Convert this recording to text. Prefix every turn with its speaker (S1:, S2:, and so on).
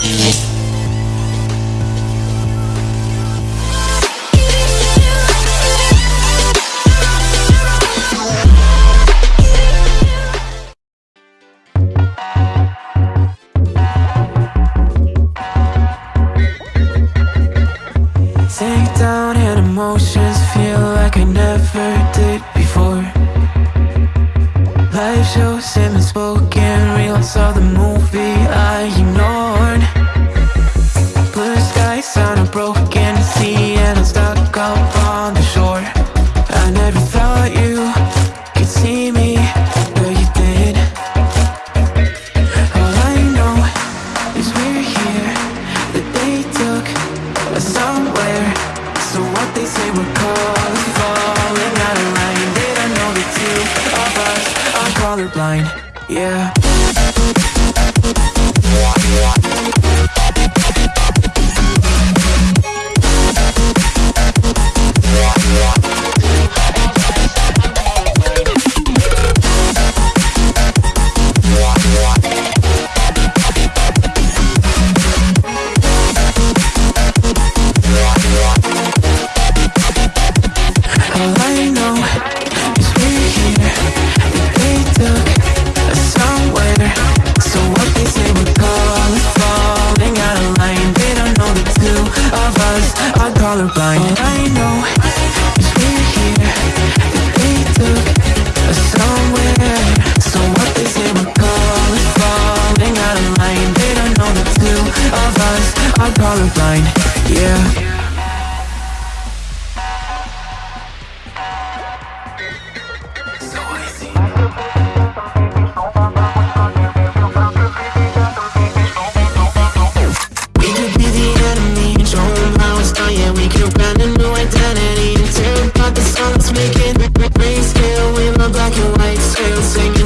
S1: Take down emotions feel like I never did before. Live shows him unspoken reels of the movie I ignored up on the shore. I never thought you could see me, but you did. All I know is we're here, that they took us somewhere. So what they say we're called falling out of line. They don't know the two of us are colorblind, yeah colorblind All I know is we're here. That they took us somewhere. So what they say we're calling falling out of line They don't know the two of us. Are colorblind Yeah Green scale in the black and white scale singing